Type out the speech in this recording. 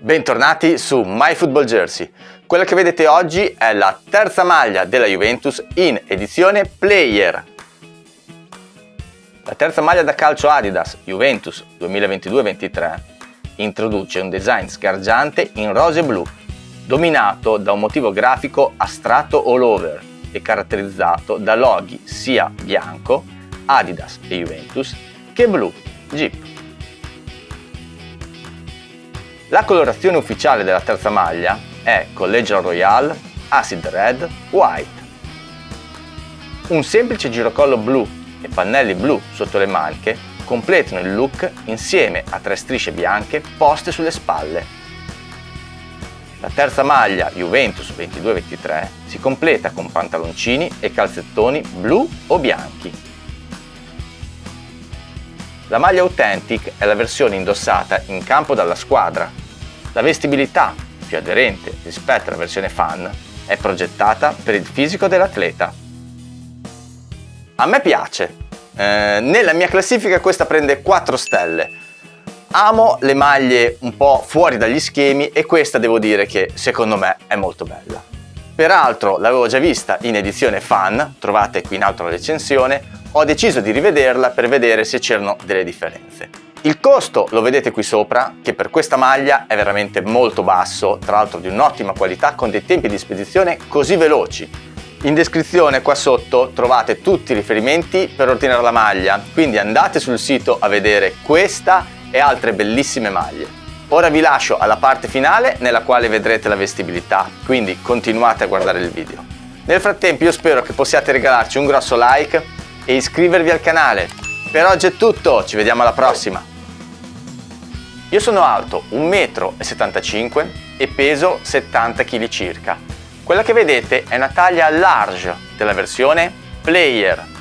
Bentornati su MyFootballJersey. Quella che vedete oggi è la terza maglia della Juventus in edizione Player. La terza maglia da calcio Adidas Juventus 2022-23 introduce un design sgargiante in rose e blu, dominato da un motivo grafico astratto all over e caratterizzato da loghi sia bianco, Adidas e Juventus, che blu, Jeep. La colorazione ufficiale della terza maglia è Collegial Royale, Acid Red, White. Un semplice girocollo blu e pannelli blu sotto le maniche completano il look insieme a tre strisce bianche poste sulle spalle. La terza maglia Juventus 22-23 si completa con pantaloncini e calzettoni blu o bianchi. La maglia Authentic è la versione indossata in campo dalla squadra. La vestibilità, più aderente rispetto alla versione fan, è progettata per il fisico dell'atleta. A me piace. Eh, nella mia classifica questa prende 4 stelle. Amo le maglie un po' fuori dagli schemi e questa devo dire che secondo me è molto bella. Peraltro l'avevo già vista in edizione fan, trovate qui in alto la recensione, ho deciso di rivederla per vedere se c'erano delle differenze. Il costo lo vedete qui sopra, che per questa maglia è veramente molto basso, tra l'altro di un'ottima qualità con dei tempi di spedizione così veloci. In descrizione qua sotto trovate tutti i riferimenti per ordinare la maglia, quindi andate sul sito a vedere questa e altre bellissime maglie. Ora vi lascio alla parte finale nella quale vedrete la vestibilità, quindi continuate a guardare il video. Nel frattempo io spero che possiate regalarci un grosso like e iscrivervi al canale. Per oggi è tutto, ci vediamo alla prossima! Io sono alto 1,75 m e peso 70 kg circa. Quella che vedete è una taglia large della versione Player